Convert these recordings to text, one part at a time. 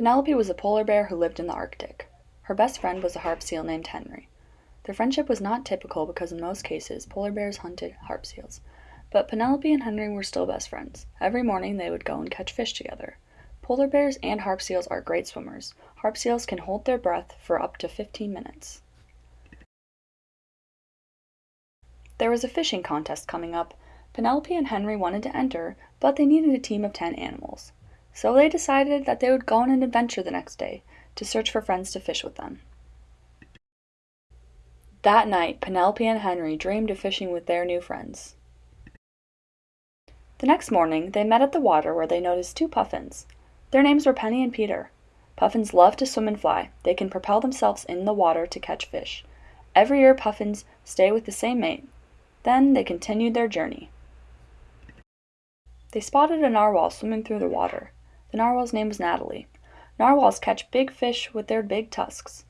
Penelope was a polar bear who lived in the Arctic. Her best friend was a harp seal named Henry. Their friendship was not typical because in most cases polar bears hunted harp seals. But Penelope and Henry were still best friends. Every morning they would go and catch fish together. Polar bears and harp seals are great swimmers. Harp seals can hold their breath for up to 15 minutes. There was a fishing contest coming up. Penelope and Henry wanted to enter, but they needed a team of 10 animals. So they decided that they would go on an adventure the next day to search for friends to fish with them. That night, Penelope and Henry dreamed of fishing with their new friends. The next morning, they met at the water where they noticed two puffins. Their names were Penny and Peter. Puffins love to swim and fly. They can propel themselves in the water to catch fish. Every year, puffins stay with the same mate. Then they continued their journey. They spotted a narwhal swimming through the water. The narwhal's name was Natalie. Narwhals catch big fish with their big tusks.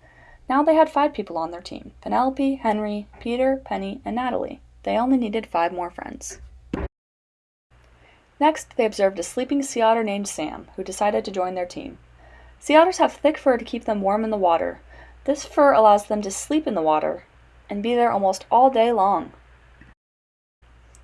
Now they had five people on their team Penelope, Henry, Peter, Penny, and Natalie. They only needed five more friends. Next, they observed a sleeping sea otter named Sam, who decided to join their team. Sea otters have thick fur to keep them warm in the water. This fur allows them to sleep in the water and be there almost all day long.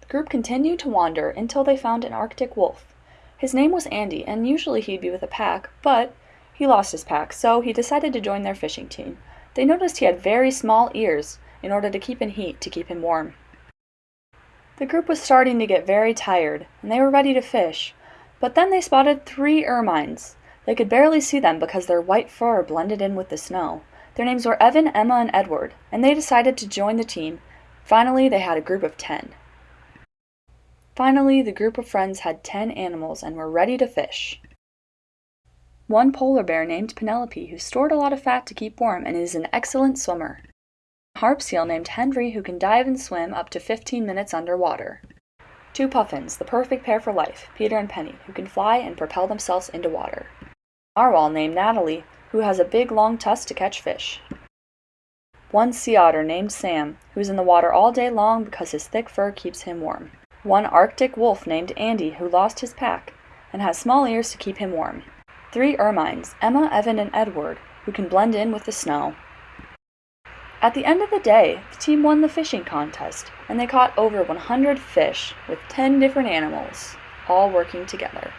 The group continued to wander until they found an Arctic wolf. His name was Andy, and usually he'd be with a pack, but he lost his pack, so he decided to join their fishing team. They noticed he had very small ears in order to keep in heat to keep him warm. The group was starting to get very tired, and they were ready to fish, but then they spotted three ermines. They could barely see them because their white fur blended in with the snow. Their names were Evan, Emma, and Edward, and they decided to join the team. Finally, they had a group of ten. Finally, the group of friends had ten animals and were ready to fish. One polar bear named Penelope who stored a lot of fat to keep warm and is an excellent swimmer. A harp seal named Henry who can dive and swim up to 15 minutes underwater. Two puffins, the perfect pair for life, Peter and Penny, who can fly and propel themselves into water. Narwhal named Natalie, who has a big long tusk to catch fish. One sea otter named Sam, who is in the water all day long because his thick fur keeps him warm one Arctic wolf named Andy who lost his pack and has small ears to keep him warm, three ermines, Emma, Evan, and Edward, who can blend in with the snow. At the end of the day, the team won the fishing contest, and they caught over 100 fish with 10 different animals, all working together.